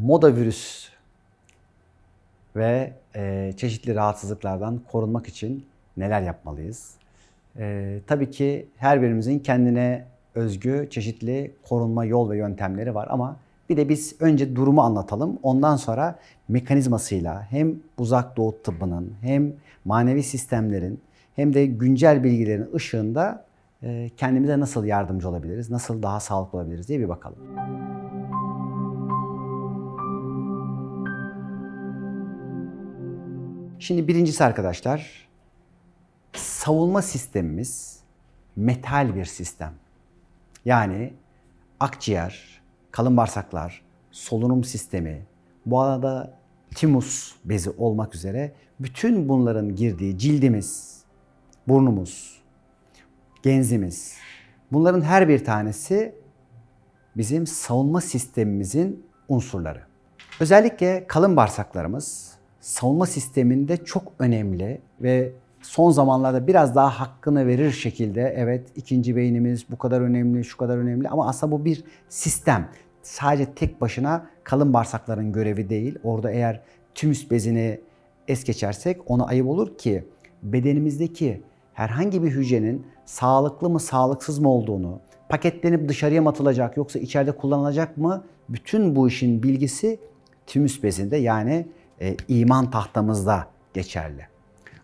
moda virüs ve e, çeşitli rahatsızlıklardan korunmak için neler yapmalıyız? E, tabii ki her birimizin kendine özgü çeşitli korunma yol ve yöntemleri var ama bir de biz önce durumu anlatalım. Ondan sonra mekanizmasıyla hem uzak doğu tıbbının hem manevi sistemlerin hem de güncel bilgilerin ışığında e, kendimize nasıl yardımcı olabiliriz, nasıl daha sağlıklı olabiliriz diye bir bakalım. Şimdi birincisi arkadaşlar, savunma sistemimiz metal bir sistem. Yani akciğer, kalın bağırsaklar, solunum sistemi, bu arada timus bezi olmak üzere bütün bunların girdiği cildimiz, burnumuz, genzimiz, bunların her bir tanesi bizim savunma sistemimizin unsurları. Özellikle kalın bağırsaklarımız savunma sisteminde çok önemli ve son zamanlarda biraz daha hakkını verir şekilde evet ikinci beynimiz bu kadar önemli, şu kadar önemli ama aslında bu bir sistem. Sadece tek başına kalın bağırsakların görevi değil. Orada eğer tümüs bezini es geçersek ona ayıp olur ki bedenimizdeki herhangi bir hücrenin sağlıklı mı sağlıksız mı olduğunu, paketlenip dışarıya mı atılacak yoksa içeride kullanılacak mı bütün bu işin bilgisi tümüs bezinde yani e, iman tahtamızda geçerli.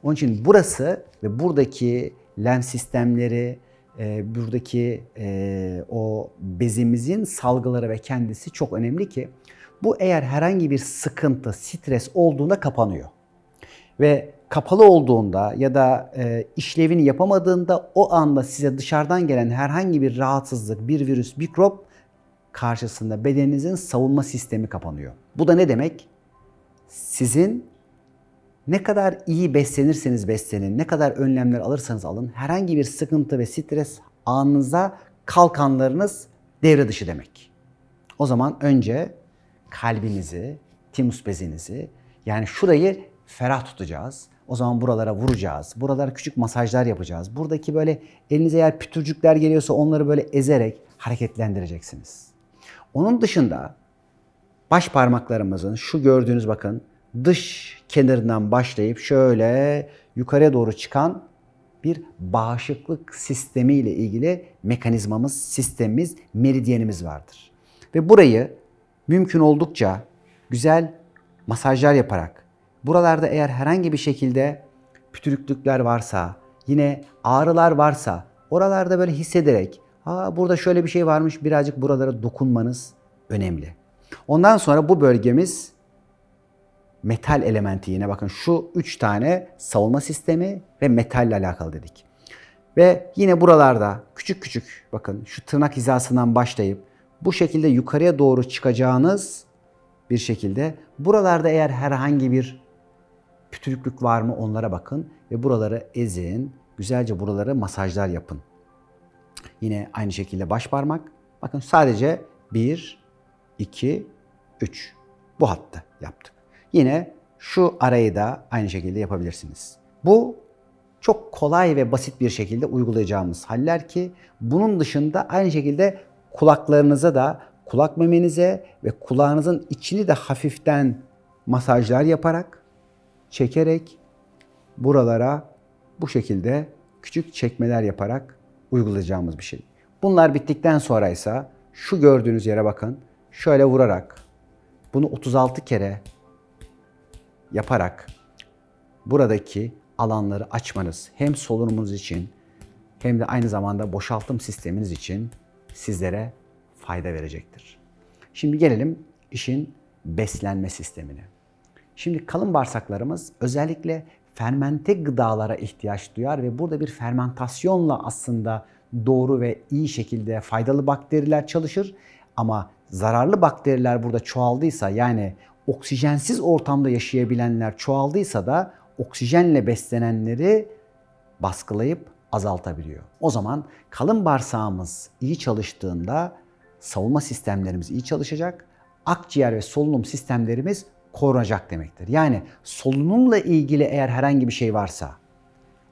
Onun için burası ve buradaki lenf sistemleri, e, buradaki e, o bezimizin salgıları ve kendisi çok önemli ki bu eğer herhangi bir sıkıntı, stres olduğunda kapanıyor. Ve kapalı olduğunda ya da e, işlevini yapamadığında o anda size dışarıdan gelen herhangi bir rahatsızlık, bir virüs, mikrop karşısında bedeninizin savunma sistemi kapanıyor. Bu da ne demek? Sizin ne kadar iyi beslenirseniz beslenin, ne kadar önlemler alırsanız alın, herhangi bir sıkıntı ve stres anınıza kalkanlarınız devre dışı demek. O zaman önce kalbinizi, timus bezinizi yani şurayı ferah tutacağız. O zaman buralara vuracağız. Buralara küçük masajlar yapacağız. Buradaki böyle elinize eğer pütürcükler geliyorsa onları böyle ezerek hareketlendireceksiniz. Onun dışında baş parmaklarımızın şu gördüğünüz bakın dış kenarından başlayıp şöyle yukarıya doğru çıkan bir bağışıklık sistemi ile ilgili mekanizmamız, sistemimiz, meridyenimiz vardır. Ve burayı mümkün oldukça güzel masajlar yaparak, buralarda eğer herhangi bir şekilde pütürüklükler varsa, yine ağrılar varsa, oralarda böyle hissederek, Aa, burada şöyle bir şey varmış, birazcık buralara dokunmanız önemli. Ondan sonra bu bölgemiz metal elementi yine bakın şu üç tane savunma sistemi ve metalle alakalı dedik. Ve yine buralarda küçük küçük bakın şu tırnak hizasından başlayıp bu şekilde yukarıya doğru çıkacağınız bir şekilde buralarda eğer herhangi bir pütürüklük var mı onlara bakın ve buraları ezin. Güzelce buraları masajlar yapın. Yine aynı şekilde baş parmak. Bakın sadece 1, 2, 3. Bu hattı yaptık. Yine şu arayı da aynı şekilde yapabilirsiniz. Bu çok kolay ve basit bir şekilde uygulayacağımız haller ki bunun dışında aynı şekilde kulaklarınıza da kulak memenize ve kulağınızın içini de hafiften masajlar yaparak, çekerek buralara bu şekilde küçük çekmeler yaparak uygulayacağımız bir şey. Bunlar bittikten sonra ise şu gördüğünüz yere bakın. Şöyle vurarak bunu 36 kere yaparak buradaki alanları açmanız hem solunumunuz için hem de aynı zamanda boşaltım sisteminiz için sizlere fayda verecektir. Şimdi gelelim işin beslenme sistemine. Şimdi kalın bağırsaklarımız özellikle fermente gıdalara ihtiyaç duyar ve burada bir fermentasyonla aslında doğru ve iyi şekilde faydalı bakteriler çalışır. Ama zararlı bakteriler burada çoğaldıysa yani oksijensiz ortamda yaşayabilenler çoğaldıysa da oksijenle beslenenleri baskılayıp azaltabiliyor. O zaman kalın bağırsağımız iyi çalıştığında savunma sistemlerimiz iyi çalışacak. Akciğer ve solunum sistemlerimiz korunacak demektir. Yani solunumla ilgili eğer herhangi bir şey varsa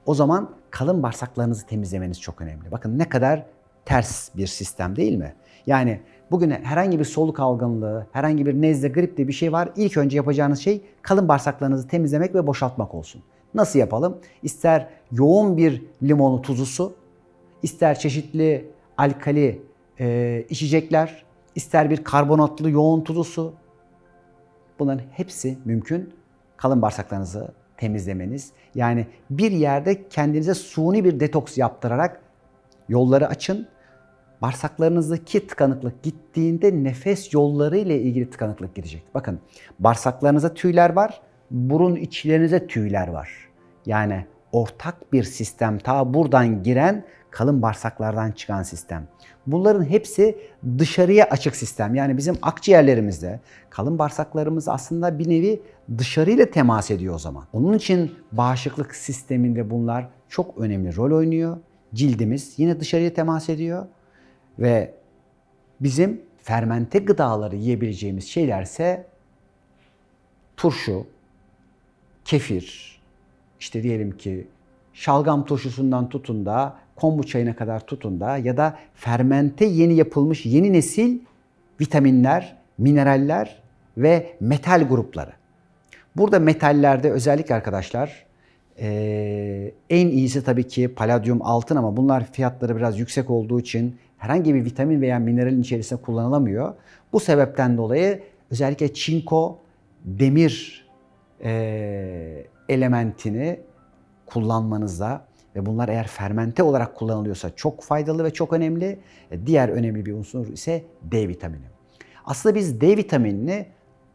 o zaman kalın bağırsaklarınızı temizlemeniz çok önemli. Bakın ne kadar ters bir sistem değil mi? Yani bugün herhangi bir soluk algınlığı, herhangi bir nezle, grip diye bir şey var. İlk önce yapacağınız şey kalın bağırsaklarınızı temizlemek ve boşaltmak olsun. Nasıl yapalım? İster yoğun bir limonlu tuzlu su, ister çeşitli alkali e, içecekler, ister bir karbonatlı yoğun tuzlu su. Bunların hepsi mümkün. Kalın bağırsaklarınızı temizlemeniz. Yani bir yerde kendinize suni bir detoks yaptırarak yolları açın. Bağırsaklarınızdaki tıkanıklık gittiğinde nefes yolları ile ilgili tıkanıklık gidecek. Bakın bağırsaklarınızda tüyler var, burun içlerinize tüyler var. Yani ortak bir sistem ta buradan giren kalın bağırsaklardan çıkan sistem. Bunların hepsi dışarıya açık sistem. Yani bizim akciğerlerimizde kalın bağırsaklarımız aslında bir nevi dışarıyla temas ediyor o zaman. Onun için bağışıklık sisteminde bunlar çok önemli rol oynuyor. Cildimiz yine dışarıya temas ediyor ve bizim fermente gıdaları yiyebileceğimiz şeylerse turşu, kefir, işte diyelim ki şalgam turşusundan tutun da kombu çayına kadar tutun da ya da fermente yeni yapılmış yeni nesil vitaminler, mineraller ve metal grupları. Burada metallerde özellikle arkadaşlar ee, en iyisi tabii ki paladyum altın ama bunlar fiyatları biraz yüksek olduğu için herhangi bir vitamin veya mineralin içerisinde kullanılamıyor. Bu sebepten dolayı özellikle çinko, demir e, elementini kullanmanızda ve bunlar eğer fermente olarak kullanılıyorsa çok faydalı ve çok önemli. E, Diğer önemli bir unsur ise D vitamini. Aslında biz D vitaminini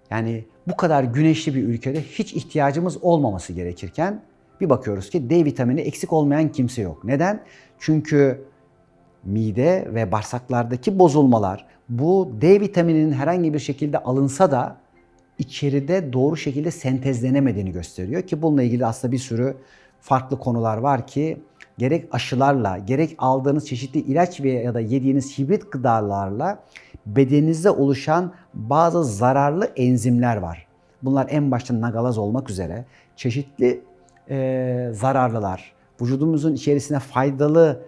yani bu kadar güneşli bir ülkede hiç ihtiyacımız olmaması gerekirken bir bakıyoruz ki D vitamini eksik olmayan kimse yok. Neden? Çünkü mide ve bağırsaklardaki bozulmalar bu D vitamininin herhangi bir şekilde alınsa da içeride doğru şekilde sentezlenemediğini gösteriyor ki bununla ilgili aslında bir sürü farklı konular var ki gerek aşılarla, gerek aldığınız çeşitli ilaç veya ya da yediğiniz hibrit gıdalarla bedeninizde oluşan bazı zararlı enzimler var. Bunlar en başta nagalaz olmak üzere çeşitli e, zararlılar, vücudumuzun içerisine faydalı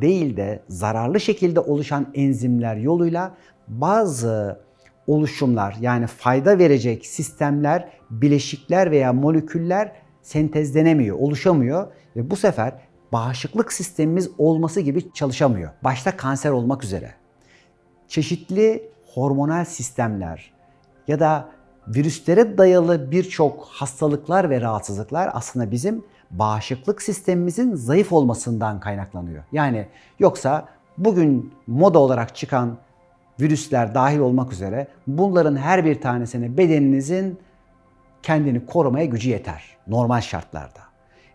değil de zararlı şekilde oluşan enzimler yoluyla bazı oluşumlar yani fayda verecek sistemler, bileşikler veya moleküller sentezlenemiyor, oluşamıyor ve bu sefer bağışıklık sistemimiz olması gibi çalışamıyor. Başta kanser olmak üzere. Çeşitli hormonal sistemler ya da virüslere dayalı birçok hastalıklar ve rahatsızlıklar aslında bizim bağışıklık sistemimizin zayıf olmasından kaynaklanıyor. Yani yoksa bugün moda olarak çıkan virüsler dahil olmak üzere bunların her bir tanesine bedeninizin kendini korumaya gücü yeter normal şartlarda.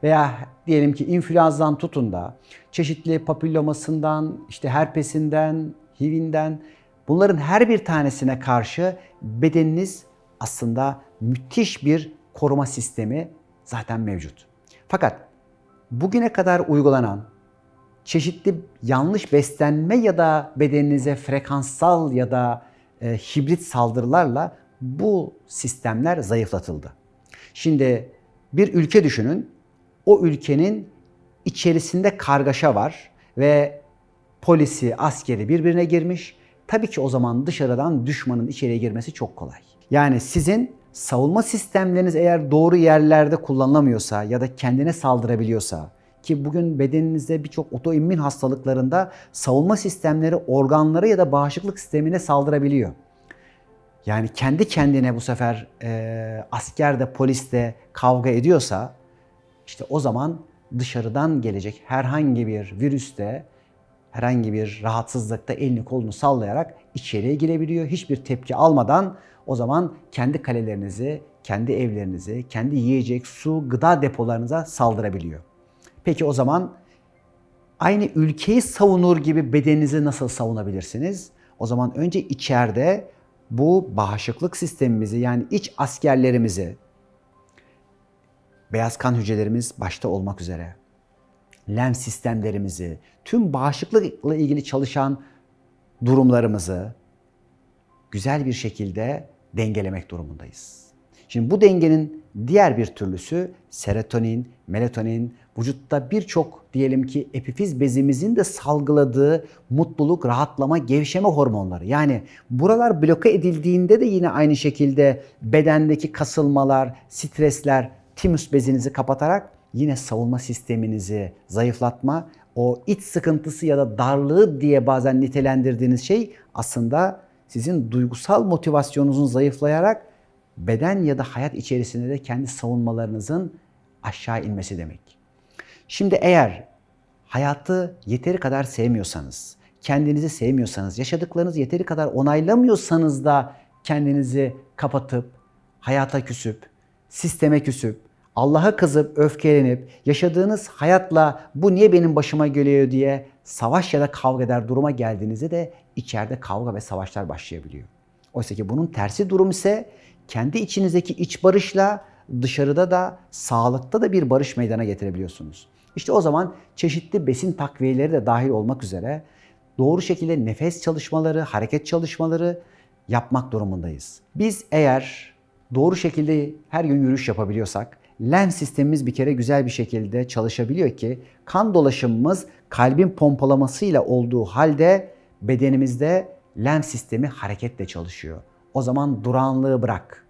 Veya diyelim ki influenza'dan tutun da çeşitli papillomasından, işte herpesinden, HIV'inden bunların her bir tanesine karşı bedeniniz aslında müthiş bir koruma sistemi zaten mevcut. Fakat bugüne kadar uygulanan çeşitli yanlış beslenme ya da bedeninize frekanssal ya da e, hibrit saldırılarla bu sistemler zayıflatıldı. Şimdi bir ülke düşünün. O ülkenin içerisinde kargaşa var ve polisi, askeri birbirine girmiş. Tabii ki o zaman dışarıdan düşmanın içeriye girmesi çok kolay. Yani sizin savunma sistemleriniz eğer doğru yerlerde kullanılamıyorsa ya da kendine saldırabiliyorsa ki bugün bedeninizde birçok otoimmün hastalıklarında savunma sistemleri organları ya da bağışıklık sistemine saldırabiliyor. Yani kendi kendine bu sefer e, asker de polis de kavga ediyorsa işte o zaman dışarıdan gelecek herhangi bir virüste herhangi bir rahatsızlıkta elini kolunu sallayarak içeriye girebiliyor. Hiçbir tepki almadan o zaman kendi kalelerinizi, kendi evlerinizi, kendi yiyecek, su, gıda depolarınıza saldırabiliyor. Peki o zaman aynı ülkeyi savunur gibi bedeninizi nasıl savunabilirsiniz? O zaman önce içeride bu bağışıklık sistemimizi yani iç askerlerimizi beyaz kan hücrelerimiz başta olmak üzere lenf sistemlerimizi, tüm bağışıklıkla ilgili çalışan durumlarımızı güzel bir şekilde dengelemek durumundayız. Şimdi bu dengenin diğer bir türlüsü serotonin, melatonin, vücutta birçok diyelim ki epifiz bezimizin de salgıladığı mutluluk, rahatlama, gevşeme hormonları. Yani buralar bloke edildiğinde de yine aynı şekilde bedendeki kasılmalar, stresler, timus bezinizi kapatarak yine savunma sisteminizi zayıflatma, o iç sıkıntısı ya da darlığı diye bazen nitelendirdiğiniz şey aslında sizin duygusal motivasyonunuzun zayıflayarak beden ya da hayat içerisinde de kendi savunmalarınızın aşağı inmesi demek. Şimdi eğer hayatı yeteri kadar sevmiyorsanız, kendinizi sevmiyorsanız, yaşadıklarınızı yeteri kadar onaylamıyorsanız da kendinizi kapatıp, hayata küsüp, sisteme küsüp, Allah'a kızıp, öfkelenip, yaşadığınız hayatla bu niye benim başıma geliyor diye savaş ya da kavga eder duruma geldiğinizde de içeride kavga ve savaşlar başlayabiliyor. Oysa ki bunun tersi durum ise kendi içinizdeki iç barışla dışarıda da sağlıkta da bir barış meydana getirebiliyorsunuz. İşte o zaman çeşitli besin takviyeleri de dahil olmak üzere doğru şekilde nefes çalışmaları, hareket çalışmaları yapmak durumundayız. Biz eğer doğru şekilde her gün yürüyüş yapabiliyorsak, lenf sistemimiz bir kere güzel bir şekilde çalışabiliyor ki kan dolaşımımız kalbin pompalamasıyla olduğu halde bedenimizde lenf sistemi hareketle çalışıyor. O zaman duranlığı bırak.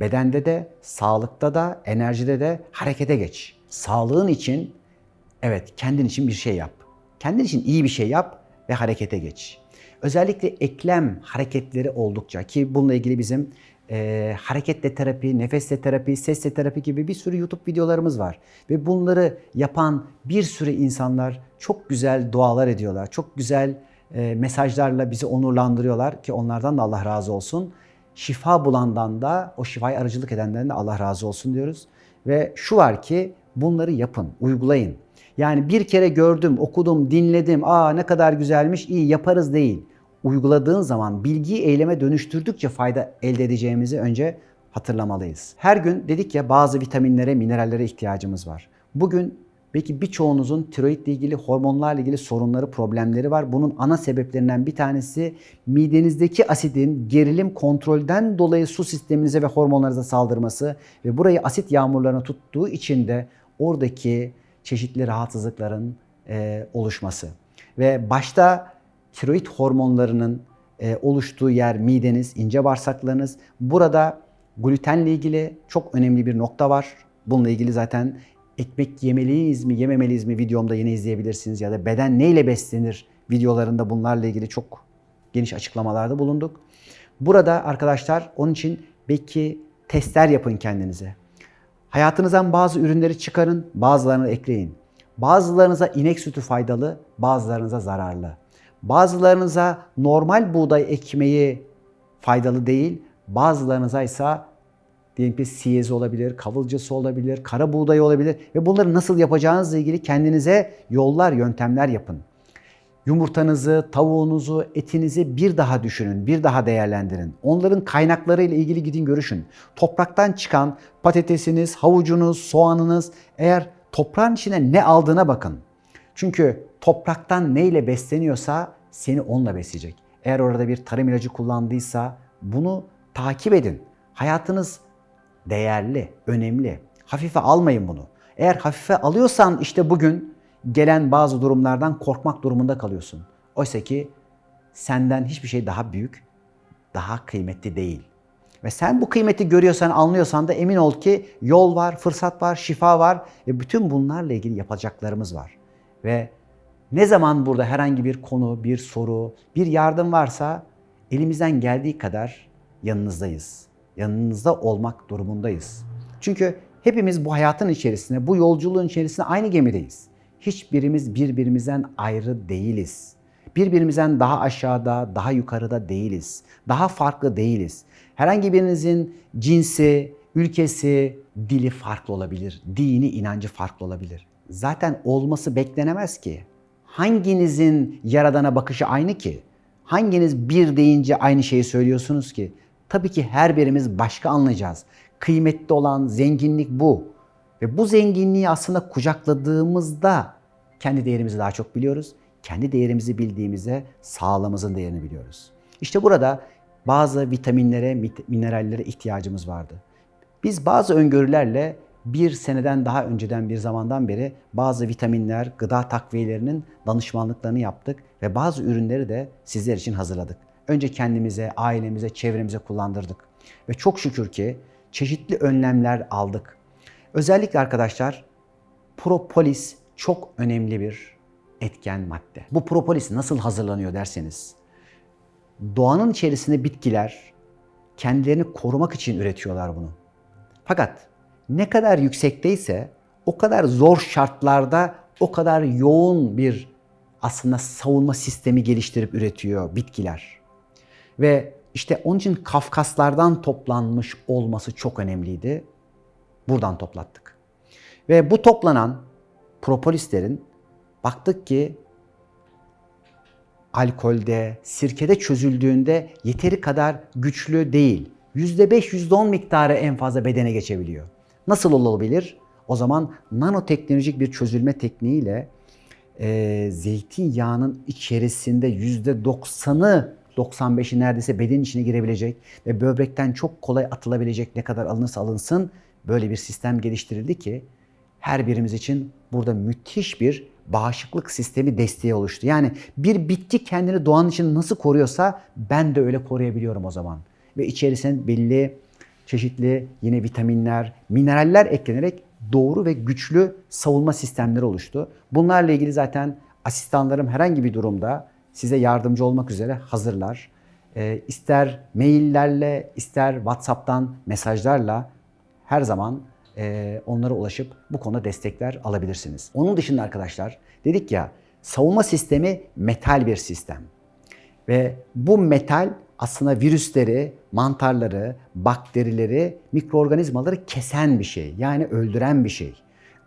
Bedende de, sağlıkta da, enerjide de harekete geç. Sağlığın için evet kendin için bir şey yap. Kendin için iyi bir şey yap ve harekete geç. Özellikle eklem hareketleri oldukça ki bununla ilgili bizim e, hareketle terapi, nefesle terapi, sesle terapi gibi bir sürü YouTube videolarımız var. Ve bunları yapan bir sürü insanlar çok güzel dualar ediyorlar. Çok güzel e, mesajlarla bizi onurlandırıyorlar ki onlardan da Allah razı olsun. Şifa bulandan da o şifayı aracılık edenden de Allah razı olsun diyoruz. Ve şu var ki bunları yapın, uygulayın. Yani bir kere gördüm, okudum, dinledim, aa ne kadar güzelmiş, iyi yaparız değil. Uyguladığın zaman bilgiyi eyleme dönüştürdükçe fayda elde edeceğimizi önce hatırlamalıyız. Her gün dedik ya bazı vitaminlere, minerallere ihtiyacımız var. Bugün belki birçoğunuzun tiroidle ilgili, hormonlarla ilgili sorunları, problemleri var. Bunun ana sebeplerinden bir tanesi midenizdeki asidin gerilim kontrolden dolayı su sisteminize ve hormonlarınıza saldırması ve burayı asit yağmurlarına tuttuğu için de oradaki çeşitli rahatsızlıkların e, oluşması. Ve başta tiroid hormonlarının e, oluştuğu yer mideniz, ince bağırsaklarınız. Burada glutenle ilgili çok önemli bir nokta var. Bununla ilgili zaten ekmek yemeliyiz mi, yememeliyiz mi videomda yine izleyebilirsiniz. Ya da beden neyle beslenir videolarında bunlarla ilgili çok geniş açıklamalarda bulunduk. Burada arkadaşlar onun için belki testler yapın kendinize. Hayatınızdan bazı ürünleri çıkarın, bazılarını ekleyin. Bazılarınıza inek sütü faydalı, bazılarınıza zararlı. Bazılarınıza normal buğday ekmeği faydalı değil, bazılarınıza ise diyelim ki siyezi olabilir, kavılcası olabilir, kara buğday olabilir ve bunları nasıl yapacağınızla ilgili kendinize yollar, yöntemler yapın. Yumurtanızı, tavuğunuzu, etinizi bir daha düşünün, bir daha değerlendirin. Onların kaynakları ile ilgili gidin görüşün. Topraktan çıkan patatesiniz, havucunuz, soğanınız eğer toprağın içine ne aldığına bakın. Çünkü topraktan neyle besleniyorsa seni onunla besleyecek. Eğer orada bir tarım ilacı kullandıysa bunu takip edin. Hayatınız değerli, önemli. Hafife almayın bunu. Eğer hafife alıyorsan işte bugün gelen bazı durumlardan korkmak durumunda kalıyorsun. Oysa ki senden hiçbir şey daha büyük, daha kıymetli değil. Ve sen bu kıymeti görüyorsan, anlıyorsan da emin ol ki yol var, fırsat var, şifa var ve bütün bunlarla ilgili yapacaklarımız var. Ve ne zaman burada herhangi bir konu, bir soru, bir yardım varsa elimizden geldiği kadar yanınızdayız. Yanınızda olmak durumundayız. Çünkü hepimiz bu hayatın içerisinde, bu yolculuğun içerisinde aynı gemideyiz. Hiçbirimiz birbirimizden ayrı değiliz. Birbirimizden daha aşağıda, daha yukarıda değiliz. Daha farklı değiliz. Herhangi birinizin cinsi, ülkesi, dili farklı olabilir. Dini, inancı farklı olabilir. Zaten olması beklenemez ki. Hanginizin yaradana bakışı aynı ki? Hanginiz bir deyince aynı şeyi söylüyorsunuz ki? Tabii ki her birimiz başka anlayacağız. Kıymetli olan zenginlik bu. Ve bu zenginliği aslında kucakladığımızda kendi değerimizi daha çok biliyoruz. Kendi değerimizi bildiğimizde sağlığımızın değerini biliyoruz. İşte burada bazı vitaminlere, minerallere ihtiyacımız vardı. Biz bazı öngörülerle bir seneden daha önceden bir zamandan beri bazı vitaminler, gıda takviyelerinin danışmanlıklarını yaptık ve bazı ürünleri de sizler için hazırladık. Önce kendimize, ailemize, çevremize kullandırdık. Ve çok şükür ki çeşitli önlemler aldık. Özellikle arkadaşlar propolis çok önemli bir etken madde. Bu propolis nasıl hazırlanıyor derseniz, doğanın içerisinde bitkiler kendilerini korumak için üretiyorlar bunu. Fakat ne kadar yüksekteyse o kadar zor şartlarda o kadar yoğun bir aslında savunma sistemi geliştirip üretiyor bitkiler. Ve işte onun için Kafkaslardan toplanmış olması çok önemliydi. Buradan toplattık. Ve bu toplanan propolislerin baktık ki alkolde, sirkede çözüldüğünde yeteri kadar güçlü değil. %5, %10 miktarı en fazla bedene geçebiliyor. Nasıl olabilir? O zaman nanoteknolojik bir çözülme tekniğiyle e, zeytinyağının içerisinde %90'ı 95'i neredeyse bedenin içine girebilecek ve böbrekten çok kolay atılabilecek ne kadar alınırsa alınsın böyle bir sistem geliştirildi ki her birimiz için burada müthiş bir bağışıklık sistemi desteği oluştu. Yani bir bitki kendini doğanın için nasıl koruyorsa ben de öyle koruyabiliyorum o zaman. Ve içerisine belli çeşitli yine vitaminler, mineraller eklenerek doğru ve güçlü savunma sistemleri oluştu. Bunlarla ilgili zaten asistanlarım herhangi bir durumda size yardımcı olmak üzere hazırlar. E, ister maillerle, ister WhatsApp'tan mesajlarla her zaman e, onlara ulaşıp bu konuda destekler alabilirsiniz. Onun dışında arkadaşlar dedik ya savunma sistemi metal bir sistem. Ve bu metal aslında virüsleri, mantarları, bakterileri, mikroorganizmaları kesen bir şey. Yani öldüren bir şey.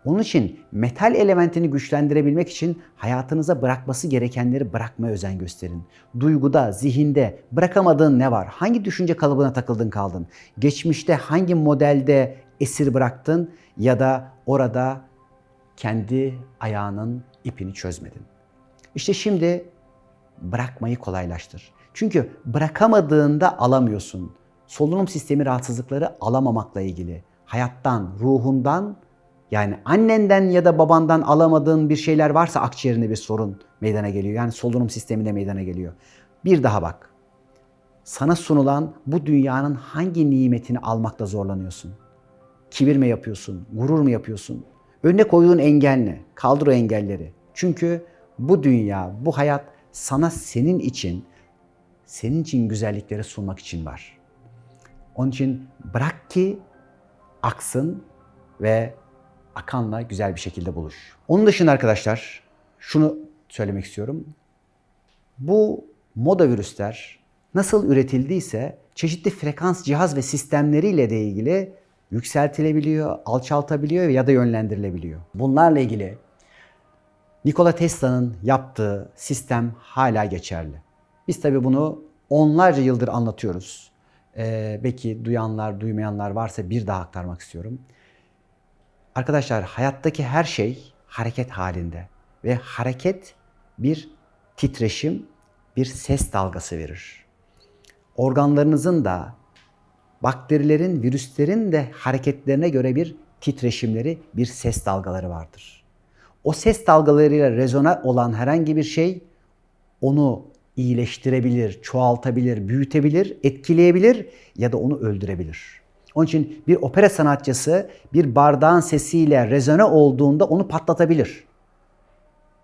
Onun için metal elementini güçlendirebilmek için hayatınıza bırakması gerekenleri bırakmaya özen gösterin. Duyguda, zihinde bırakamadığın ne var? Hangi düşünce kalıbına takıldın kaldın? Geçmişte hangi modelde esir bıraktın ya da orada kendi ayağının ipini çözmedin? İşte şimdi bırakmayı kolaylaştır. Çünkü bırakamadığında alamıyorsun. Solunum sistemi rahatsızlıkları alamamakla ilgili. Hayattan, ruhundan yani annenden ya da babandan alamadığın bir şeyler varsa akciğerinde bir sorun meydana geliyor. Yani solunum sisteminde meydana geliyor. Bir daha bak. Sana sunulan bu dünyanın hangi nimetini almakta zorlanıyorsun? Kibir mi yapıyorsun? Gurur mu yapıyorsun? Önüne koyduğun engel ne? Kaldır o engelleri. Çünkü bu dünya, bu hayat sana senin için, senin için güzellikleri sunmak için var. Onun için bırak ki aksın ve akanla güzel bir şekilde buluş. Onun dışında arkadaşlar şunu söylemek istiyorum. Bu moda virüsler nasıl üretildiyse çeşitli frekans cihaz ve sistemleriyle de ilgili yükseltilebiliyor, alçaltabiliyor ya da yönlendirilebiliyor. Bunlarla ilgili Nikola Tesla'nın yaptığı sistem hala geçerli. Biz tabii bunu onlarca yıldır anlatıyoruz. Ee, belki duyanlar, duymayanlar varsa bir daha aktarmak istiyorum. Arkadaşlar hayattaki her şey hareket halinde ve hareket bir titreşim, bir ses dalgası verir. Organlarınızın da bakterilerin, virüslerin de hareketlerine göre bir titreşimleri, bir ses dalgaları vardır. O ses dalgalarıyla rezona olan herhangi bir şey onu iyileştirebilir, çoğaltabilir, büyütebilir, etkileyebilir ya da onu öldürebilir. Onun için bir opera sanatçısı bir bardağın sesiyle rezone olduğunda onu patlatabilir.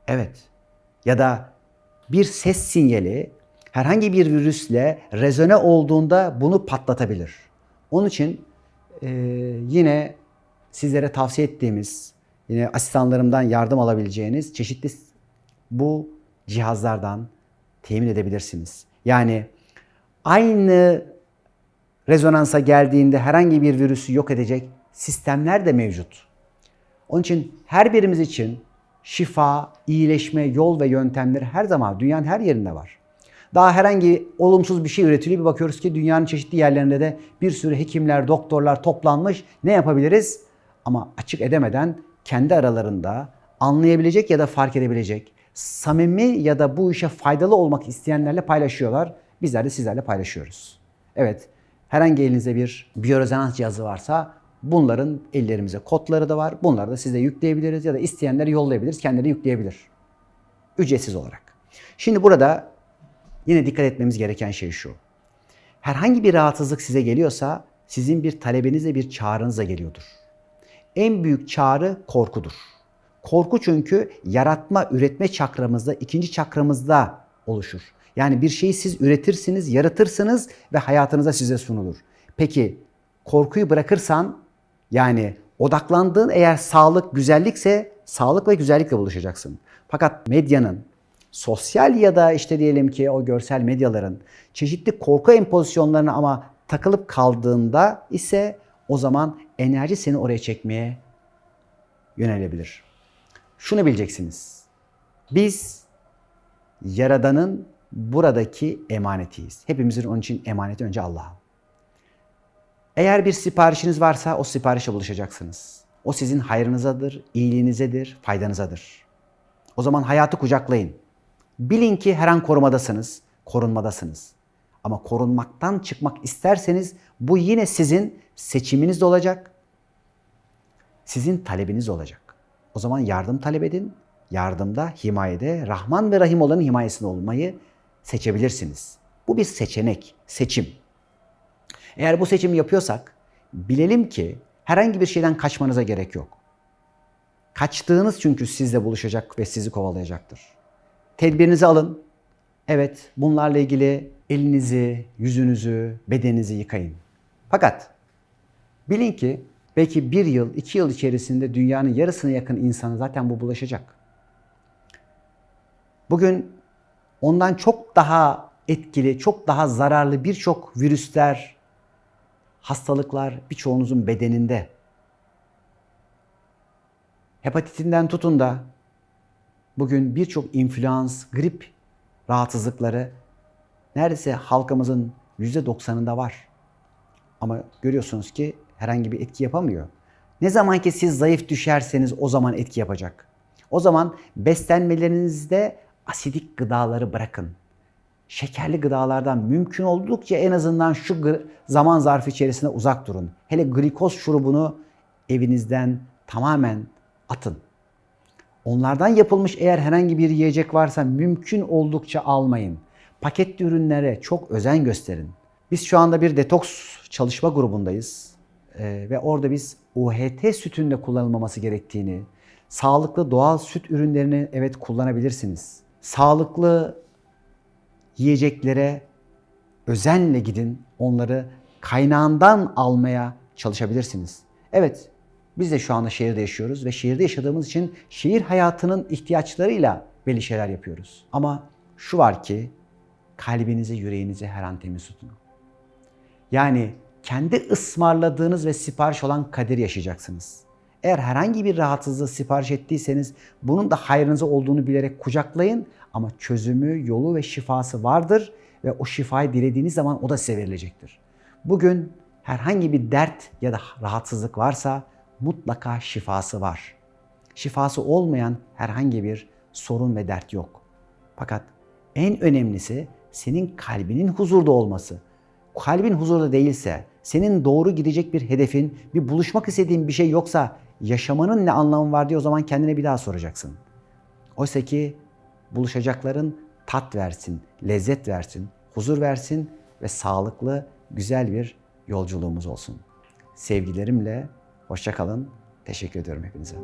Evet. Ya da bir ses sinyali herhangi bir virüsle rezone olduğunda bunu patlatabilir. Onun için e, yine sizlere tavsiye ettiğimiz, yine asistanlarımdan yardım alabileceğiniz çeşitli bu cihazlardan temin edebilirsiniz. Yani aynı rezonansa geldiğinde herhangi bir virüsü yok edecek sistemler de mevcut. Onun için her birimiz için şifa, iyileşme, yol ve yöntemleri her zaman dünyanın her yerinde var. Daha herhangi olumsuz bir şey üretiliyor. Bir bakıyoruz ki dünyanın çeşitli yerlerinde de bir sürü hekimler, doktorlar toplanmış. Ne yapabiliriz? Ama açık edemeden kendi aralarında anlayabilecek ya da fark edebilecek, samimi ya da bu işe faydalı olmak isteyenlerle paylaşıyorlar. Bizler de sizlerle paylaşıyoruz. Evet, herhangi elinizde bir biyorezonans cihazı varsa Bunların ellerimize kodları da var. Bunları da size yükleyebiliriz ya da isteyenleri yollayabiliriz. Kendileri yükleyebilir. Ücretsiz olarak. Şimdi burada yine dikkat etmemiz gereken şey şu. Herhangi bir rahatsızlık size geliyorsa sizin bir talebinizle bir çağrınızla geliyordur. En büyük çağrı korkudur. Korku çünkü yaratma, üretme çakramızda, ikinci çakramızda oluşur. Yani bir şeyi siz üretirsiniz, yaratırsınız ve hayatınıza size sunulur. Peki korkuyu bırakırsan yani odaklandığın eğer sağlık, güzellikse sağlık ve güzellikle buluşacaksın. Fakat medyanın, sosyal ya da işte diyelim ki o görsel medyaların çeşitli korku empozisyonlarına ama takılıp kaldığında ise o zaman enerji seni oraya çekmeye yönelebilir. Şunu bileceksiniz. Biz Yaradan'ın buradaki emanetiyiz. Hepimizin onun için emaneti önce Allah'a. Eğer bir siparişiniz varsa o siparişe buluşacaksınız. O sizin hayrınızadır, iyiliğinizedir, faydanızadır. O zaman hayatı kucaklayın. Bilin ki her an korumadasınız, korunmadasınız. Ama korunmaktan çıkmak isterseniz bu yine sizin seçiminiz de olacak. Sizin talebiniz olacak. O zaman yardım talep edin. Yardımda, himayede Rahman ve Rahim olanın himayesinde olmayı seçebilirsiniz. Bu bir seçenek, seçim. Eğer bu seçimi yapıyorsak bilelim ki herhangi bir şeyden kaçmanıza gerek yok. Kaçtığınız çünkü sizle buluşacak ve sizi kovalayacaktır. Tedbirinizi alın. Evet, bunlarla ilgili elinizi, yüzünüzü, bedeninizi yıkayın. Fakat bilin ki belki bir yıl, iki yıl içerisinde dünyanın yarısına yakın insanı zaten bu bulaşacak. Bugün ondan çok daha etkili, çok daha zararlı birçok virüsler, hastalıklar birçoğunuzun bedeninde. Hepatitinden tutun da bugün birçok influans, grip rahatsızlıkları neredeyse halkımızın %90'ında var. Ama görüyorsunuz ki herhangi bir etki yapamıyor. Ne zaman ki siz zayıf düşerseniz o zaman etki yapacak. O zaman beslenmelerinizde asidik gıdaları bırakın. Şekerli gıdalardan mümkün oldukça en azından şu zaman zarfı içerisinde uzak durun. Hele glikoz şurubunu evinizden tamamen atın. Onlardan yapılmış eğer herhangi bir yiyecek varsa mümkün oldukça almayın. Paketli ürünlere çok özen gösterin. Biz şu anda bir detoks çalışma grubundayız. Ee, ve orada biz UHT sütünde kullanılmaması gerektiğini, sağlıklı doğal süt ürünlerini evet kullanabilirsiniz. Sağlıklı yiyeceklere özenle gidin. Onları kaynağından almaya çalışabilirsiniz. Evet, biz de şu anda şehirde yaşıyoruz ve şehirde yaşadığımız için şehir hayatının ihtiyaçlarıyla belli şeyler yapıyoruz. Ama şu var ki kalbinizi, yüreğinizi her an temiz tutun. Yani kendi ısmarladığınız ve sipariş olan kader yaşayacaksınız. Eğer herhangi bir rahatsızlığı sipariş ettiyseniz bunun da hayrınıza olduğunu bilerek kucaklayın ama çözümü, yolu ve şifası vardır ve o şifayı dilediğiniz zaman o da size verilecektir. Bugün herhangi bir dert ya da rahatsızlık varsa mutlaka şifası var. Şifası olmayan herhangi bir sorun ve dert yok. Fakat en önemlisi senin kalbinin huzurda olması. Kalbin huzurda değilse, senin doğru gidecek bir hedefin, bir buluşmak istediğin bir şey yoksa yaşamanın ne anlamı var diye o zaman kendine bir daha soracaksın. Oysa ki buluşacakların tat versin, lezzet versin, huzur versin ve sağlıklı, güzel bir yolculuğumuz olsun. Sevgilerimle hoşça kalın. Teşekkür ediyorum hepinize.